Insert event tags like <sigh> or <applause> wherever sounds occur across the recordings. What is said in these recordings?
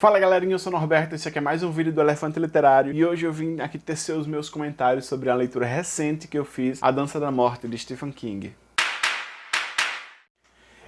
Fala galerinha, eu sou o Norberto, esse aqui é mais um vídeo do Elefante Literário e hoje eu vim aqui tecer os meus comentários sobre a leitura recente que eu fiz, A Dança da Morte, de Stephen King.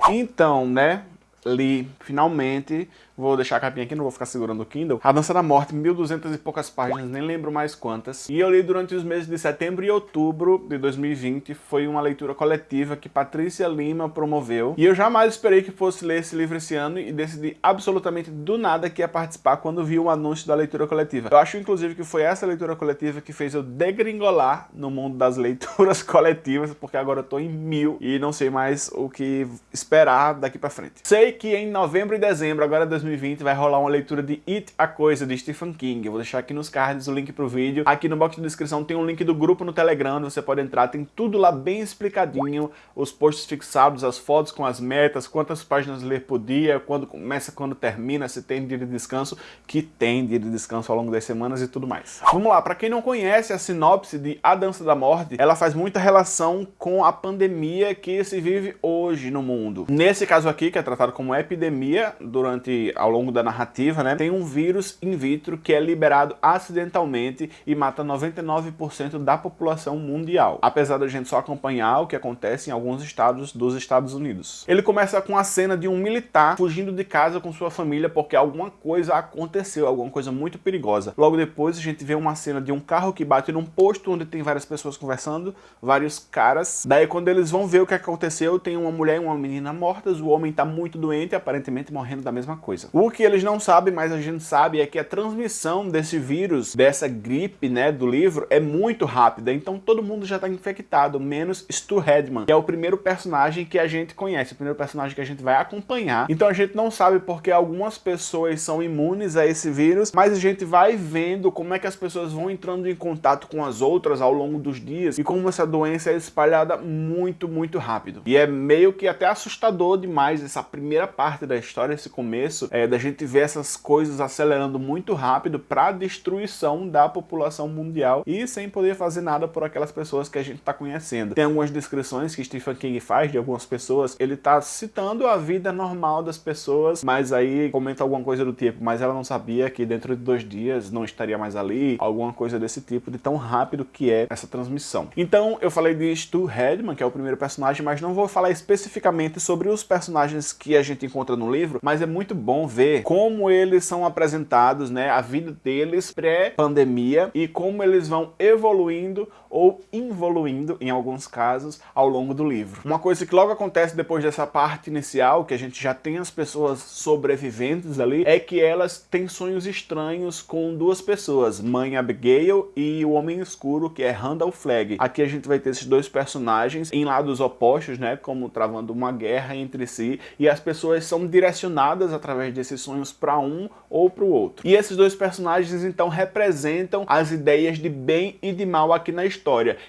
Então, né, li finalmente Vou deixar a capinha aqui, não vou ficar segurando o Kindle. A Dança da Morte, 1200 e poucas páginas, nem lembro mais quantas. E eu li durante os meses de setembro e outubro de 2020. Foi uma leitura coletiva que Patrícia Lima promoveu. E eu jamais esperei que fosse ler esse livro esse ano e decidi absolutamente do nada que ia participar quando vi o anúncio da leitura coletiva. Eu acho, inclusive, que foi essa leitura coletiva que fez eu degringolar no mundo das leituras <laughs> coletivas, porque agora eu tô em mil e não sei mais o que esperar daqui pra frente. Sei que em novembro e dezembro, agora 2020, 2020 vai rolar uma leitura de It, a Coisa, de Stephen King. Eu vou deixar aqui nos cards o link pro vídeo. Aqui no box de descrição tem um link do grupo no Telegram, você pode entrar, tem tudo lá bem explicadinho, os posts fixados, as fotos com as metas, quantas páginas ler por dia, quando começa, quando termina, se tem dia de descanso, que tem dia de descanso ao longo das semanas e tudo mais. Vamos lá, para quem não conhece a sinopse de A Dança da Morte, ela faz muita relação com a pandemia que se vive hoje no mundo. Nesse caso aqui, que é tratado como epidemia durante ao longo da narrativa, né, tem um vírus in vitro que é liberado acidentalmente e mata 99% da população mundial, apesar da gente só acompanhar o que acontece em alguns estados dos Estados Unidos. Ele começa com a cena de um militar fugindo de casa com sua família porque alguma coisa aconteceu, alguma coisa muito perigosa. Logo depois a gente vê uma cena de um carro que bate num posto onde tem várias pessoas conversando, vários caras. Daí quando eles vão ver o que aconteceu, tem uma mulher e uma menina mortas, o homem tá muito doente, aparentemente morrendo da mesma coisa. O que eles não sabem, mas a gente sabe, é que a transmissão desse vírus, dessa gripe, né, do livro, é muito rápida. Então todo mundo já está infectado, menos Stu Redman, que é o primeiro personagem que a gente conhece, o primeiro personagem que a gente vai acompanhar. Então a gente não sabe porque algumas pessoas são imunes a esse vírus, mas a gente vai vendo como é que as pessoas vão entrando em contato com as outras ao longo dos dias e como essa doença é espalhada muito, muito rápido. E é meio que até assustador demais essa primeira parte da história, esse começo, é, da gente vê essas coisas acelerando muito rápido para a destruição da população mundial e sem poder fazer nada por aquelas pessoas que a gente está conhecendo. Tem algumas descrições que Stephen King faz de algumas pessoas, ele está citando a vida normal das pessoas, mas aí comenta alguma coisa do tipo, mas ela não sabia que dentro de dois dias não estaria mais ali, alguma coisa desse tipo, de tão rápido que é essa transmissão. Então eu falei de Stu Redman, que é o primeiro personagem, mas não vou falar especificamente sobre os personagens que a gente encontra no livro, mas é muito bom ver como eles são apresentados, né, a vida deles pré-pandemia e como eles vão evoluindo ou involuindo, em alguns casos, ao longo do livro. Uma coisa que logo acontece depois dessa parte inicial, que a gente já tem as pessoas sobreviventes ali, é que elas têm sonhos estranhos com duas pessoas, Mãe Abigail e o Homem Escuro, que é Randall Flagg. Aqui a gente vai ter esses dois personagens em lados opostos, né, como travando uma guerra entre si, e as pessoas são direcionadas através desse esses sonhos para um ou para o outro. E esses dois personagens então representam as ideias de bem e de mal aqui na história.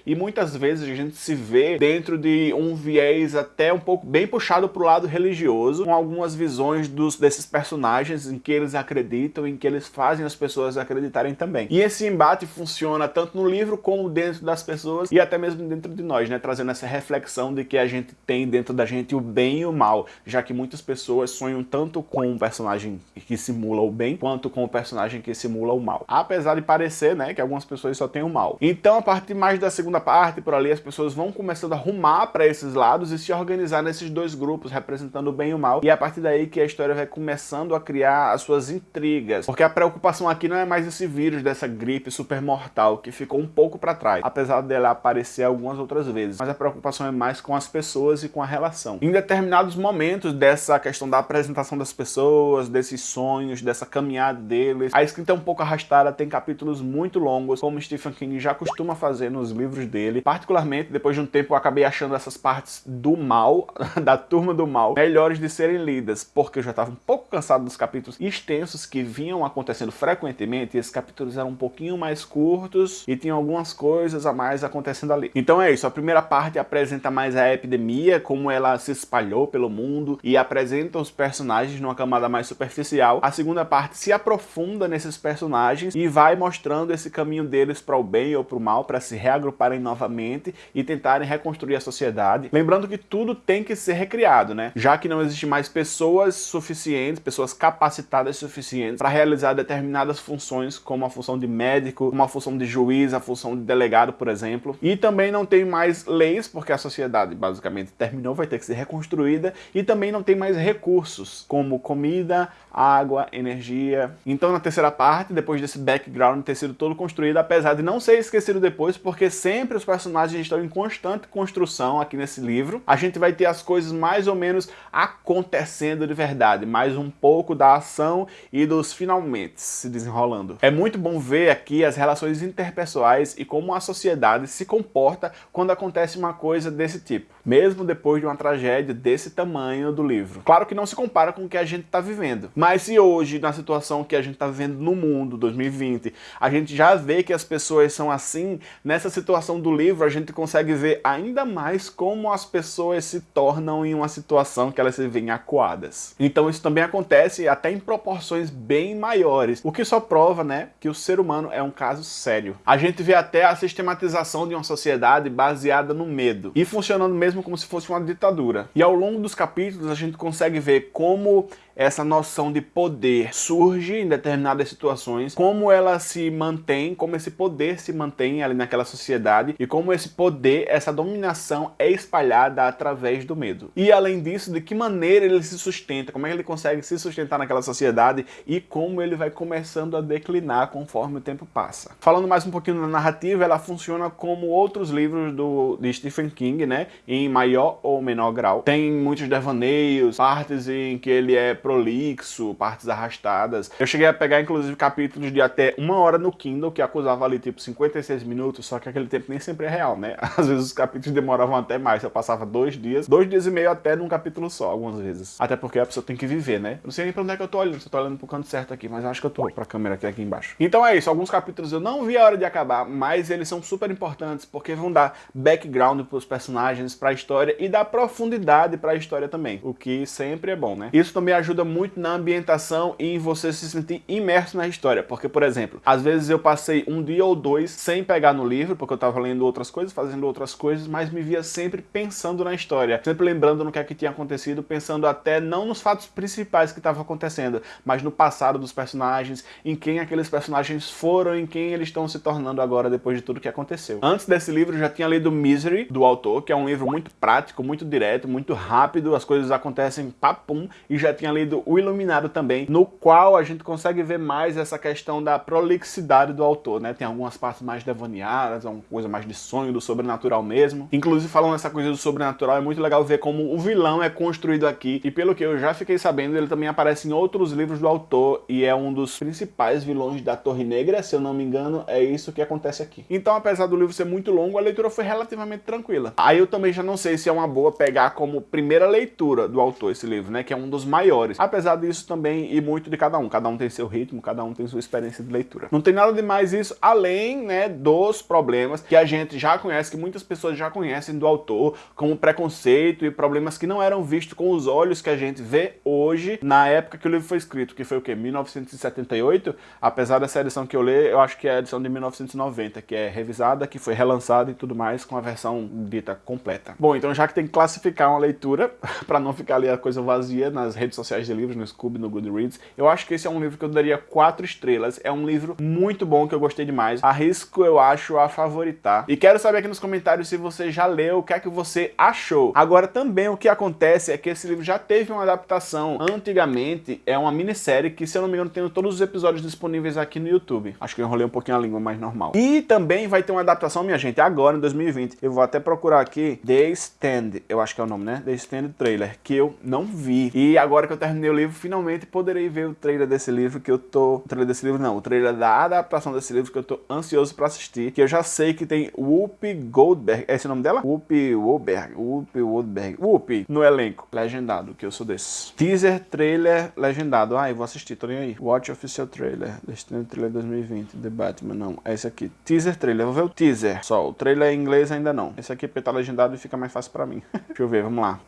E muitas vezes a gente se vê dentro de um viés até um pouco bem puxado para o lado religioso, com algumas visões dos, desses personagens em que eles acreditam, em que eles fazem as pessoas acreditarem também. E esse embate funciona tanto no livro como dentro das pessoas e até mesmo dentro de nós, né? Trazendo essa reflexão de que a gente tem dentro da gente o bem e o mal, já que muitas pessoas sonham tanto com um personagem que simula o bem, quanto com o personagem que simula o mal. Apesar de parecer, né, que algumas pessoas só têm o mal. Então, a partir mais da segunda parte, por ali, as pessoas vão começando a rumar para esses lados e se organizar nesses dois grupos, representando o bem e o mal. E é a partir daí que a história vai começando a criar as suas intrigas. Porque a preocupação aqui não é mais esse vírus dessa gripe super mortal, que ficou um pouco para trás, apesar dela aparecer algumas outras vezes. Mas a preocupação é mais com as pessoas e com a relação. Em determinados momentos dessa questão da apresentação das pessoas, desses sonhos, dessa caminhada deles. A escrita é um pouco arrastada, tem capítulos muito longos, como Stephen King já costuma fazer nos livros dele. Particularmente, depois de um tempo, eu acabei achando essas partes do mal, <laughs> da turma do mal, melhores de serem lidas, porque eu já estava um pouco cansado dos capítulos extensos que vinham acontecendo frequentemente, e esses capítulos eram um pouquinho mais curtos e tinham algumas coisas a mais acontecendo ali. Então é isso, a primeira parte apresenta mais a epidemia, como ela se espalhou pelo mundo, e apresenta os personagens numa camada mais superficial. A segunda parte se aprofunda nesses personagens e vai mostrando esse caminho deles para o bem ou para o mal, para se reagruparem novamente e tentarem reconstruir a sociedade. Lembrando que tudo tem que ser recriado, né? Já que não existe mais pessoas suficientes, pessoas capacitadas suficientes para realizar determinadas funções, como a função de médico, como a função de juiz, a função de delegado, por exemplo. E também não tem mais leis, porque a sociedade basicamente terminou, vai ter que ser reconstruída, e também não tem mais recursos, como comida, água, energia. Então na terceira parte, depois desse background ter sido todo construído, apesar de não ser esquecido depois, porque sempre os personagens estão em constante construção aqui nesse livro, a gente vai ter as coisas mais ou menos acontecendo de verdade, mais um pouco da ação e dos finalmente se desenrolando. É muito bom ver aqui as relações interpessoais e como a sociedade se comporta quando acontece uma coisa desse tipo, mesmo depois de uma tragédia desse tamanho do livro. Claro que não se compara com o que a gente está vivendo, mas se hoje, na situação que a gente está vivendo no mundo, 2020, a gente já vê que as pessoas são assim, nessa situação do livro a gente consegue ver ainda mais como as pessoas se tornam em uma situação que elas se veem acuadas. Então isso também acontece até em proporções bem maiores, o que só prova, né, que o ser humano é um caso sério. A gente vê até a sistematização de uma sociedade baseada no medo e funcionando mesmo como se fosse uma ditadura. E ao longo dos capítulos a gente consegue ver como essa noção de poder surge em determinadas situações, como ela se mantém, como esse poder se mantém ali naquela sociedade e como esse poder, essa dominação é espalhada através do medo. E além disso, de que maneira ele se sustenta, como é que ele consegue se sustentar naquela sociedade e como ele vai começando a declinar conforme o tempo passa. Falando mais um pouquinho da narrativa, ela funciona como outros livros do, de Stephen King, né, em maior ou menor grau. Tem muitos devaneios, partes em que ele é prolixo, partes arrastadas. Eu cheguei a pegar, inclusive, capítulos de até uma hora no Kindle, que acusava ali, tipo, 56 minutos, só que aquele tempo nem sempre é real, né? <laughs> Às vezes os capítulos demoravam até mais, eu passava dois dias, dois dias e meio até num capítulo só, algumas vezes. Até porque a pessoa tem que viver, né? Não sei nem pra onde é que eu tô olhando, se eu tô olhando pro canto certo aqui, mas eu acho que eu tô pra câmera aqui, aqui embaixo. Então é isso, alguns capítulos eu não vi a hora de acabar, mas eles são super importantes, porque vão dar background pros personagens, pra história, e dar profundidade pra história também, o que sempre é bom, né? Isso também ajuda ajuda muito na ambientação e em você se sentir imerso na história. Porque, por exemplo, às vezes eu passei um dia ou dois sem pegar no livro, porque eu estava lendo outras coisas, fazendo outras coisas, mas me via sempre pensando na história, sempre lembrando no que é que tinha acontecido, pensando até não nos fatos principais que estavam acontecendo, mas no passado dos personagens, em quem aqueles personagens foram, em quem eles estão se tornando agora depois de tudo que aconteceu. Antes desse livro eu já tinha lido Misery, do autor, que é um livro muito prático, muito direto, muito rápido, as coisas acontecem papum, e já tinha lido O Iluminado também, no qual a gente consegue ver mais essa questão da prolixidade do autor, né? Tem algumas partes mais devaneadas, uma coisa mais de sonho, do sobrenatural mesmo. Inclusive, falando essa coisa do sobrenatural, é muito legal ver como o vilão é construído aqui, e pelo que eu já fiquei sabendo, ele também aparece em outros livros do autor, e é um dos principais vilões da Torre Negra, se eu não me engano, é isso que acontece aqui. Então, apesar do livro ser muito longo, a leitura foi relativamente tranquila. Aí eu também já não sei se é uma boa pegar como primeira leitura do autor esse livro, né? Que é um dos maiores Apesar disso também ir muito de cada um. Cada um tem seu ritmo, cada um tem sua experiência de leitura. Não tem nada de mais isso, além né, dos problemas que a gente já conhece, que muitas pessoas já conhecem do autor, como preconceito e problemas que não eram vistos com os olhos que a gente vê hoje, na época que o livro foi escrito, que foi o quê? 1978? Apesar dessa edição que eu li, eu acho que é a edição de 1990, que é revisada, que foi relançada e tudo mais, com a versão dita completa. Bom, então já que tem que classificar uma leitura, <laughs> para não ficar ali a coisa vazia nas redes sociais de livros no Scooby, no Goodreads. Eu acho que esse é um livro que eu daria quatro estrelas. É um livro muito bom, que eu gostei demais. Arrisco, eu acho, a favoritar. E quero saber aqui nos comentários se você já leu, o que é que você achou. Agora, também o que acontece é que esse livro já teve uma adaptação antigamente. É uma minissérie que, se eu não me engano, tem todos os episódios disponíveis aqui no YouTube. Acho que eu enrolei um pouquinho a língua mais normal. E também vai ter uma adaptação, minha gente, agora, em 2020. Eu vou até procurar aqui The Stand, eu acho que é o nome, né? The Stand Trailer, que eu não vi. E agora que eu terminei o livro, finalmente poderei ver o trailer desse livro que eu tô... O trailer desse livro não, o trailer da adaptação desse livro que eu tô ansioso pra assistir, que eu já sei que tem Whoopi Goldberg, é esse o nome dela? Whoopi Goldberg, Whoopi Goldberg, Whoopi no elenco, legendado, que eu sou desse. Teaser, trailer, legendado, ah, eu vou assistir, tô nem aí. Watch Official Trailer, Destino Trailer 2020, The Batman, não, é esse aqui. Teaser, trailer, vou ver o teaser, só, o trailer em inglês ainda não. Esse aqui é tá legendado e fica mais fácil pra mim. <laughs> Deixa eu ver, vamos lá.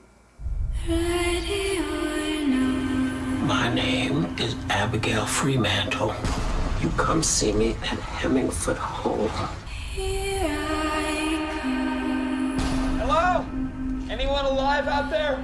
Ready name is Abigail Fremantle. You come see me at Hemmingford Hall. Hello? Anyone alive out there?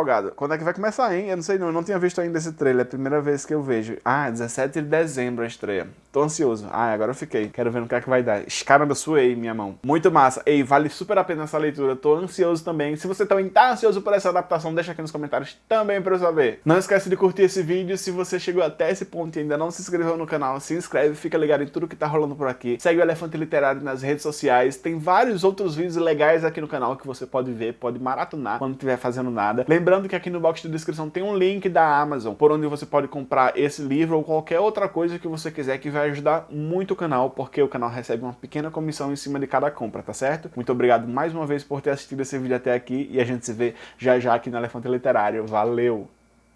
Empolgado. Quando é que vai começar, hein? Eu não sei não, eu não tinha visto ainda esse trailer, é a primeira vez que eu vejo. Ah, 17 de dezembro a estreia. Tô ansioso. Ah, agora eu fiquei. Quero ver no que é que vai dar. Caramba, eu suei minha mão. Muito massa. Ei, vale super a pena essa leitura. Tô ansioso também. Se você também tá ansioso por essa adaptação, deixa aqui nos comentários também pra eu saber. Não esquece de curtir esse vídeo. Se você chegou até esse ponto e ainda não se inscreveu no canal, se inscreve, fica ligado em tudo que tá rolando por aqui. Segue o Elefante Literário nas redes sociais. Tem vários outros vídeos legais aqui no canal que você pode ver, pode maratonar quando estiver fazendo nada. Lembrando que aqui no box de descrição tem um link da Amazon, por onde você pode comprar esse livro ou qualquer outra coisa que você quiser que vai ajudar muito o canal, porque o canal recebe uma pequena comissão em cima de cada compra, tá certo? Muito obrigado mais uma vez por ter assistido esse vídeo até aqui e a gente se vê já já aqui no Elefante Literário. Valeu!